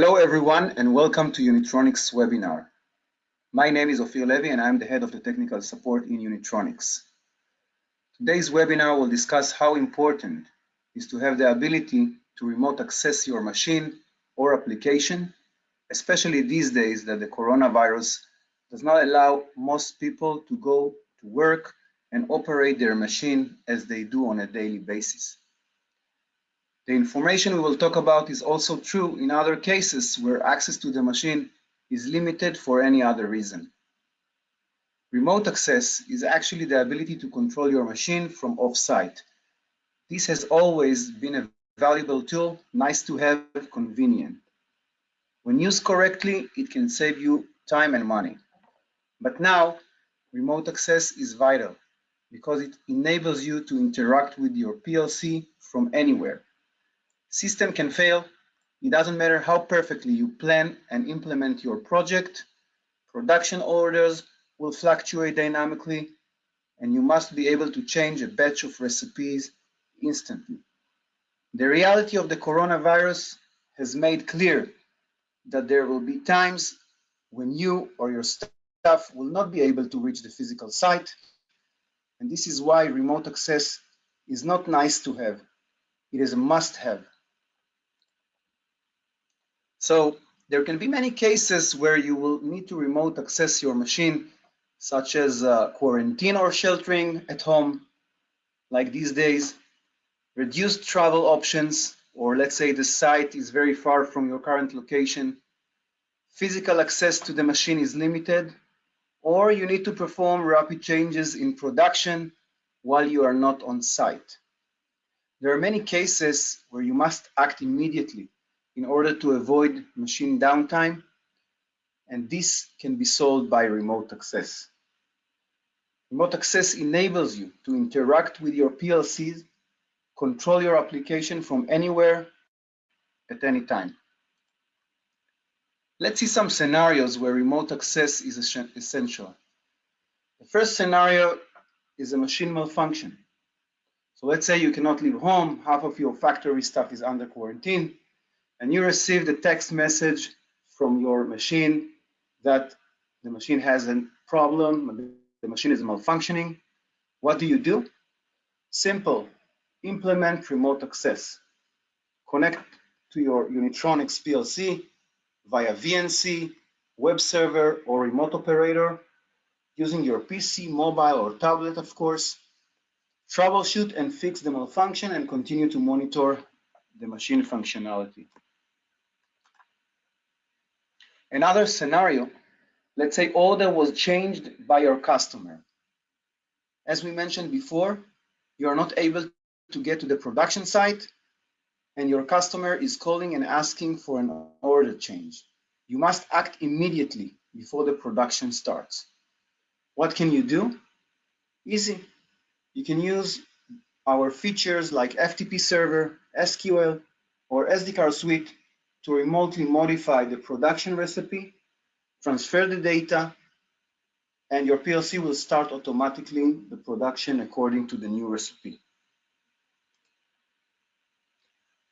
Hello everyone and welcome to Unitronics webinar. My name is Ofir Levy and I'm the head of the technical support in Unitronics. Today's webinar will discuss how important is to have the ability to remote access your machine or application, especially these days that the coronavirus does not allow most people to go to work and operate their machine as they do on a daily basis. The information we will talk about is also true in other cases where access to the machine is limited for any other reason. Remote access is actually the ability to control your machine from off-site. This has always been a valuable tool, nice to have, convenient. When used correctly, it can save you time and money. But now, remote access is vital because it enables you to interact with your PLC from anywhere. System can fail. It doesn't matter how perfectly you plan and implement your project. Production orders will fluctuate dynamically, and you must be able to change a batch of recipes instantly. The reality of the coronavirus has made clear that there will be times when you or your staff will not be able to reach the physical site, and this is why remote access is not nice to have, it is a must have. So there can be many cases where you will need to remote access your machine, such as uh, quarantine or sheltering at home, like these days, reduced travel options, or let's say the site is very far from your current location, physical access to the machine is limited, or you need to perform rapid changes in production while you are not on site. There are many cases where you must act immediately in order to avoid machine downtime, and this can be solved by remote access. Remote access enables you to interact with your PLCs, control your application from anywhere at any time. Let's see some scenarios where remote access is essential. The first scenario is a machine malfunction. So let's say you cannot leave home, half of your factory staff is under quarantine, and you receive the text message from your machine that the machine has a problem, the machine is malfunctioning, what do you do? Simple, implement remote access. Connect to your Unitronics PLC via VNC, web server, or remote operator using your PC, mobile, or tablet, of course. Troubleshoot and fix the malfunction and continue to monitor the machine functionality. Another scenario, let's say order was changed by your customer. As we mentioned before, you are not able to get to the production site and your customer is calling and asking for an order change. You must act immediately before the production starts. What can you do? Easy. You can use our features like FTP server, SQL, or SD card suite to remotely modify the production recipe, transfer the data, and your PLC will start automatically the production according to the new recipe.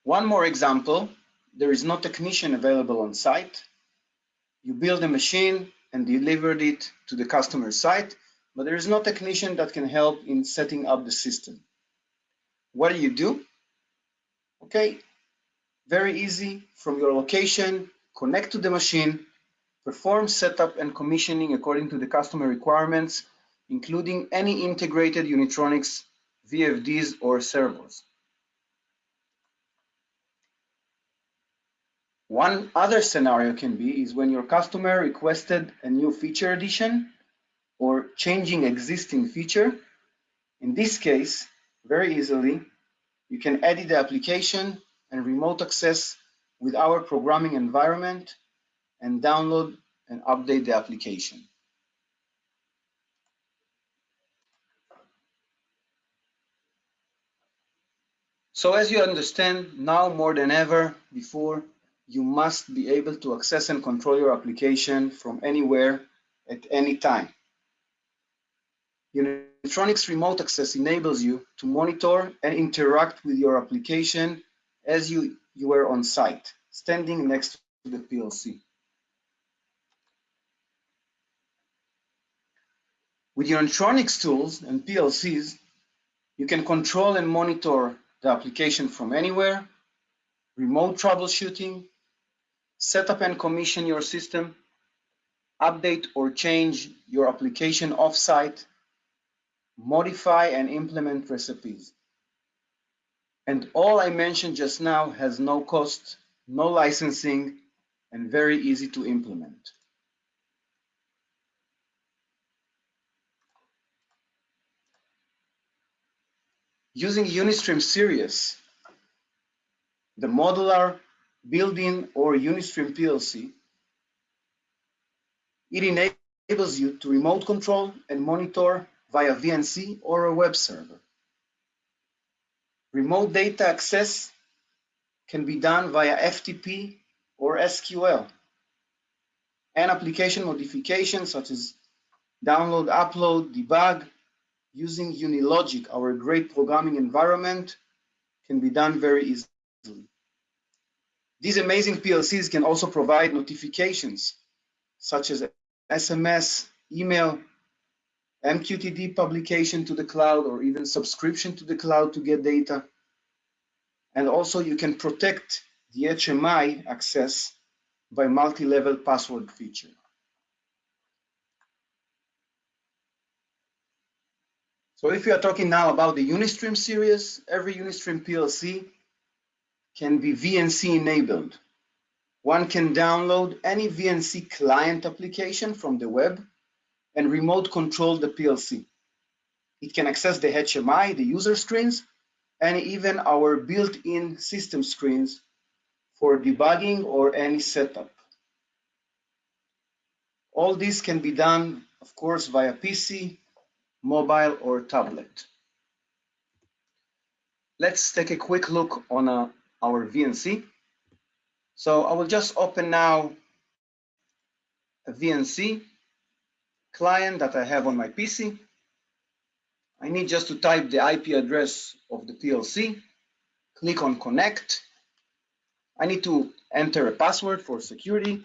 One more example, there is no technician available on site. You build a machine and delivered it to the customer site, but there is no technician that can help in setting up the system. What do you do? Okay, very easy from your location, connect to the machine, perform setup and commissioning according to the customer requirements, including any integrated Unitronics VFDs or servos. One other scenario can be is when your customer requested a new feature addition or changing existing feature. In this case, very easily, you can edit the application and remote access with our programming environment and download and update the application. So as you understand, now more than ever before, you must be able to access and control your application from anywhere at any time. Unitronics Remote Access enables you to monitor and interact with your application as you, you were on site, standing next to the PLC. With Unitronics tools and PLCs, you can control and monitor the application from anywhere, remote troubleshooting, set up and commission your system, update or change your application offsite, modify and implement recipes. And all I mentioned just now has no cost, no licensing, and very easy to implement. Using Unistream Series, the modular, built-in, or Unistream PLC, it enables you to remote control and monitor via VNC or a web server. Remote data access can be done via FTP or SQL. And application modifications such as download, upload, debug, using Unilogic, our great programming environment, can be done very easily. These amazing PLCs can also provide notifications such as SMS, email, MQTT publication to the cloud, or even subscription to the cloud to get data. And also you can protect the HMI access by multi-level password feature. So if we are talking now about the Unistream series, every Unistream PLC can be VNC enabled. One can download any VNC client application from the web and remote control the PLC. It can access the HMI, the user screens, and even our built-in system screens for debugging or any setup. All this can be done, of course, via PC, mobile or tablet. Let's take a quick look on uh, our VNC. So I will just open now a VNC client that I have on my PC. I need just to type the IP address of the PLC, click on connect. I need to enter a password for security.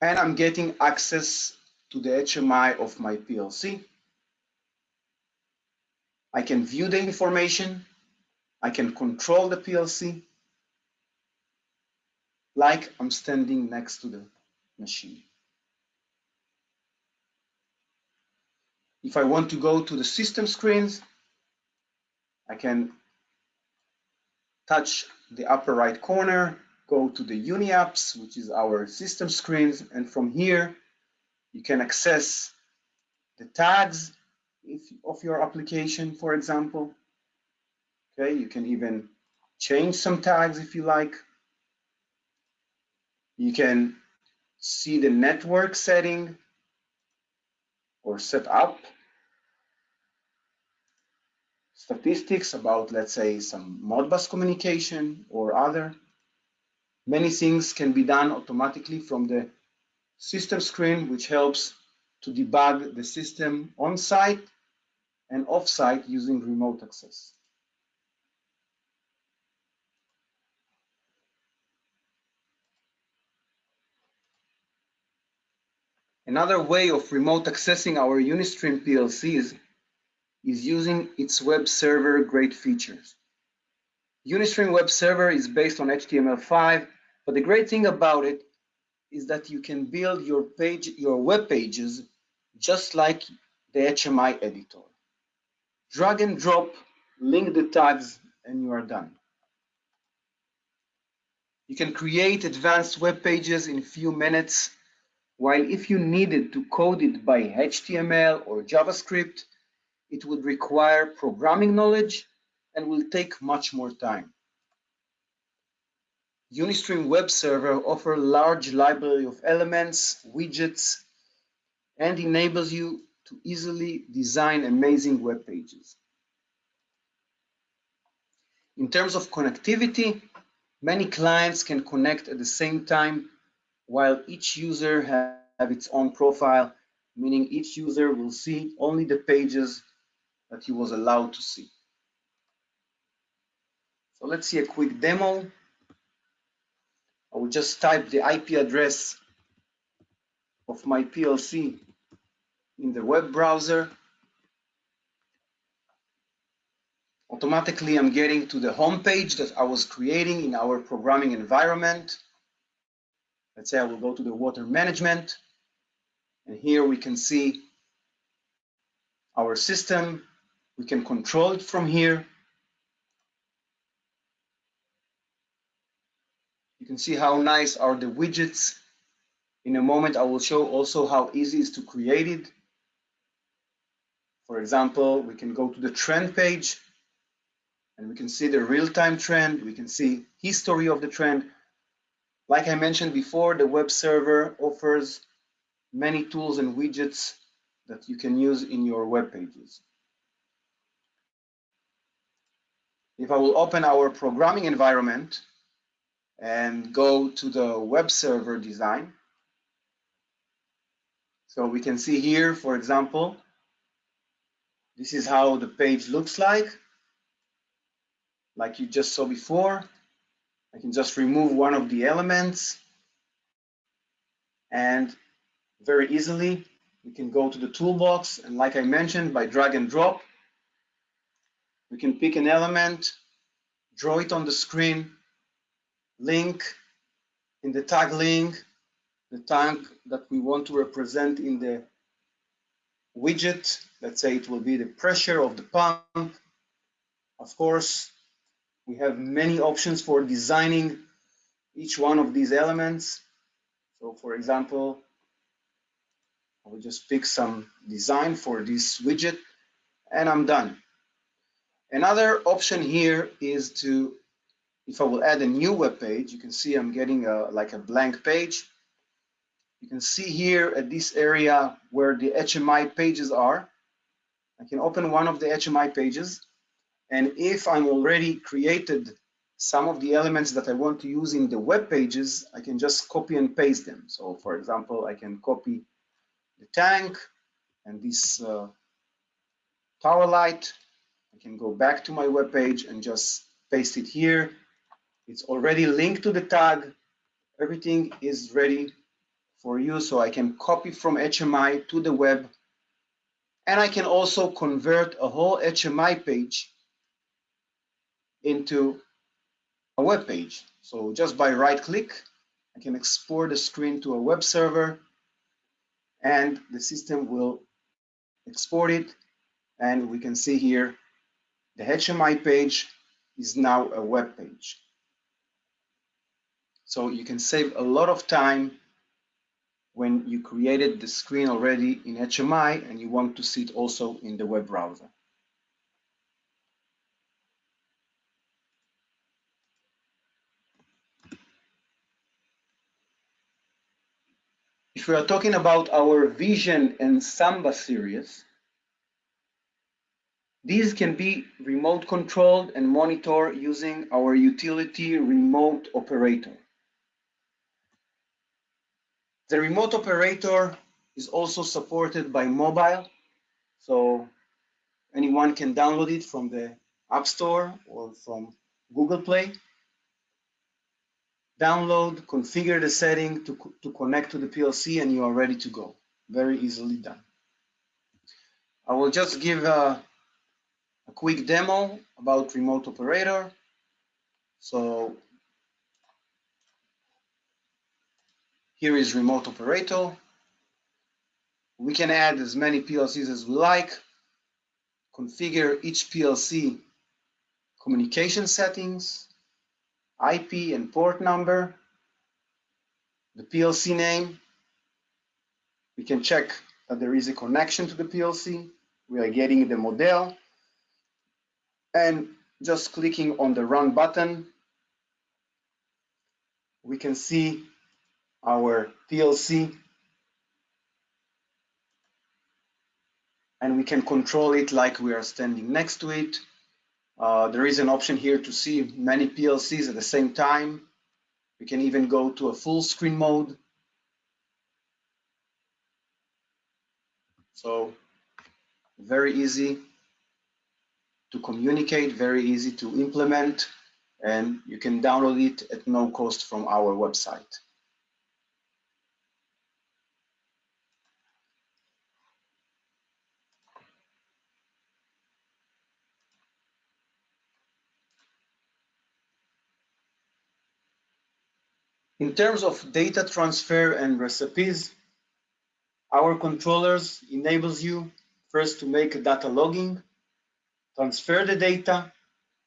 and I'm getting access to the HMI of my PLC. I can view the information. I can control the PLC like I'm standing next to the machine. If I want to go to the system screens, I can touch the upper right corner go to the UniApps, which is our system screens, and from here you can access the tags of your application, for example. Okay, you can even change some tags if you like. You can see the network setting or set up statistics about, let's say, some Modbus communication or other. Many things can be done automatically from the system screen, which helps to debug the system on-site and off-site using remote access. Another way of remote accessing our Unistream PLCs is using its web server great features. Unistream Web Server is based on HTML5, but the great thing about it is that you can build your page, your web pages just like the HMI editor. Drag and drop, link the tags, and you are done. You can create advanced web pages in a few minutes, while if you needed to code it by HTML or JavaScript, it would require programming knowledge and will take much more time. Unistream Web Server offers a large library of elements, widgets, and enables you to easily design amazing web pages. In terms of connectivity, many clients can connect at the same time while each user have its own profile, meaning each user will see only the pages that he was allowed to see. So let's see a quick demo. I will just type the IP address of my PLC in the web browser. Automatically, I'm getting to the home page that I was creating in our programming environment. Let's say I will go to the water management. And here we can see our system. We can control it from here. You can see how nice are the widgets. In a moment, I will show also how easy it is to create it. For example, we can go to the trend page and we can see the real-time trend. We can see history of the trend. Like I mentioned before, the web server offers many tools and widgets that you can use in your web pages. If I will open our programming environment and go to the web server design, so we can see here, for example, this is how the page looks like. Like you just saw before, I can just remove one of the elements. And very easily we can go to the toolbox. And like I mentioned by drag and drop we can pick an element draw it on the screen link in the tag link the tag that we want to represent in the widget. Let's say it will be the pressure of the pump. Of course we have many options for designing each one of these elements so for example I will just pick some design for this widget and I'm done. Another option here is to, if I will add a new web page, you can see I'm getting a, like a blank page. You can see here at this area where the HMI pages are, I can open one of the HMI pages. And if I'm already created some of the elements that I want to use in the web pages, I can just copy and paste them. So for example, I can copy the tank and this uh, tower light. I can go back to my web page and just paste it here. It's already linked to the tag. Everything is ready for you. So I can copy from HMI to the web. And I can also convert a whole HMI page into a web page. So just by right click, I can export the screen to a web server and the system will export it and we can see here the HMI page is now a web page. So you can save a lot of time when you created the screen already in HMI and you want to see it also in the web browser. We are talking about our Vision and Samba series, these can be remote controlled and monitored using our utility remote operator. The remote operator is also supported by mobile, so anyone can download it from the App Store or from Google Play download, configure the setting to, to connect to the PLC and you are ready to go. Very easily done. I will just give a, a quick demo about remote operator. So here is remote operator. We can add as many PLCs as we like, configure each PLC communication settings, IP and port number, the PLC name. We can check that there is a connection to the PLC. We are getting the model and just clicking on the run button, we can see our PLC and we can control it like we are standing next to it. Uh, there is an option here to see many PLCs at the same time. We can even go to a full screen mode. So very easy to communicate, very easy to implement. and you can download it at no cost from our website. In terms of data transfer and recipes, our controllers enables you first to make data logging, transfer the data,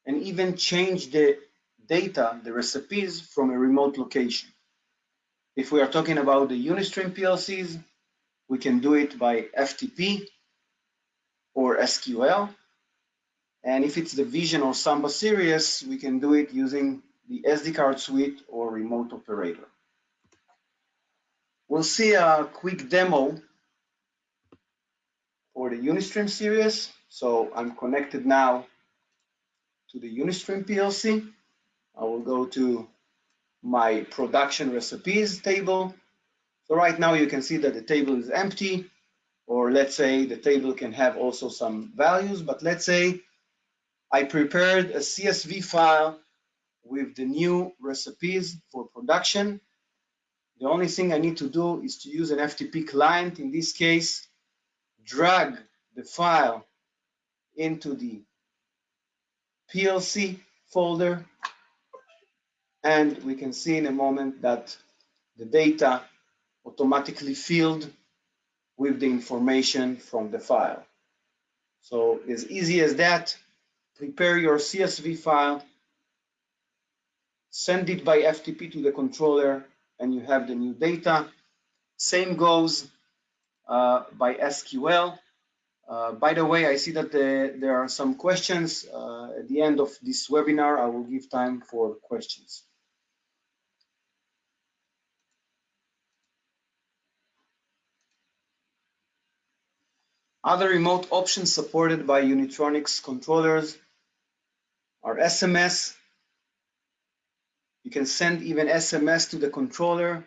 and even change the data, the recipes from a remote location. If we are talking about the Unistream PLCs, we can do it by FTP or SQL. And if it's the Vision or Samba series, we can do it using the SD card suite or remote operator. We'll see a quick demo for the Unistream series. So I'm connected now to the Unistream PLC. I will go to my production recipes table. So right now you can see that the table is empty, or let's say the table can have also some values, but let's say I prepared a CSV file with the new recipes for production. The only thing I need to do is to use an FTP client, in this case, drag the file into the PLC folder, and we can see in a moment that the data automatically filled with the information from the file. So as easy as that, prepare your CSV file, send it by FTP to the controller, and you have the new data. Same goes uh, by SQL. Uh, by the way, I see that the, there are some questions. Uh, at the end of this webinar, I will give time for questions. Other remote options supported by Unitronics controllers are SMS, you can send even SMS to the controller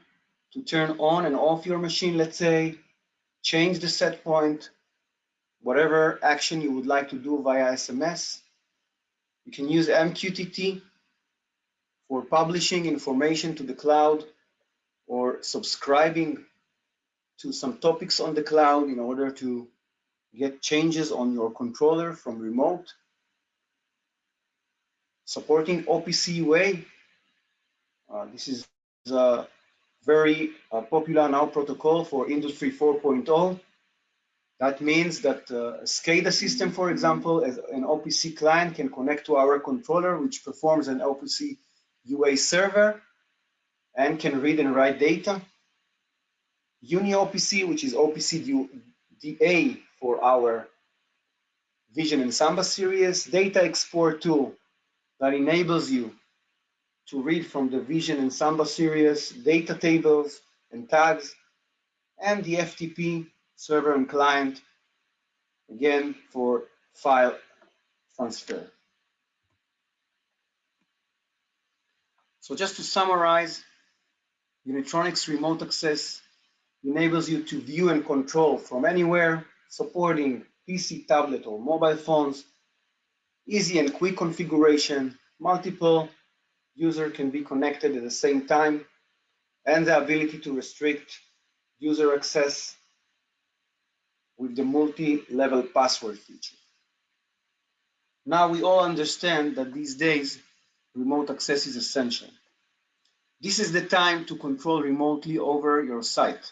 to turn on and off your machine, let's say, change the set point, whatever action you would like to do via SMS. You can use MQTT for publishing information to the cloud or subscribing to some topics on the cloud in order to get changes on your controller from remote. Supporting OPC UA this is a very uh, popular now protocol for Industry 4.0. That means that uh, SCADA system, for example, as an OPC client can connect to our controller, which performs an OPC UA server and can read and write data. UniOPC, which is OPC DA for our Vision and Samba series, data export tool that enables you to read from the Vision and Samba series, data tables and tags, and the FTP server and client, again, for file transfer. So just to summarize, Unitronics Remote Access enables you to view and control from anywhere, supporting PC, tablet, or mobile phones, easy and quick configuration, multiple user can be connected at the same time, and the ability to restrict user access with the multi-level password feature. Now we all understand that these days remote access is essential. This is the time to control remotely over your site.